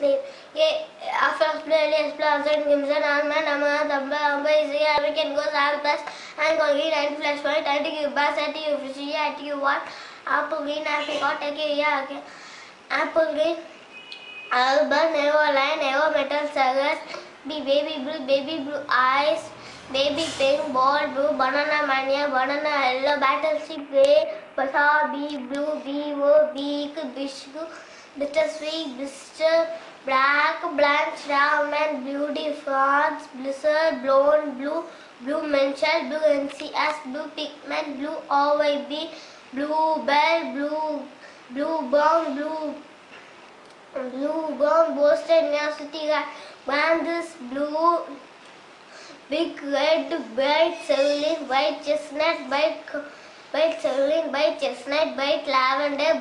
sleep. First playlist plus and Gimson Alman Amma Tamba Amba is here. We can go Sal plus and Golgi and Flash Point and you see at you what Apple Green Apricot yeah okay. Apple Green Alba Never Line Never Metal Sagas Baby Blue Baby Blue Eyes Baby Pink Ball Blue Banana Mania Banana Yellow Battleship Grey Wasabi Blue Vivo Beak Bishku Bittersweet Blister Black Blanche Ramen Beauty France Blizzard Blonde Blue Blue Menchel Blue NCS Blue Pigment Blue OYB Blue Bell Blue Blue Bomb Blue Blue Bomb Boston University Bandus Blue Big Red White Cerulean White Chestnut White White Cerulean White Chestnut White Lavender White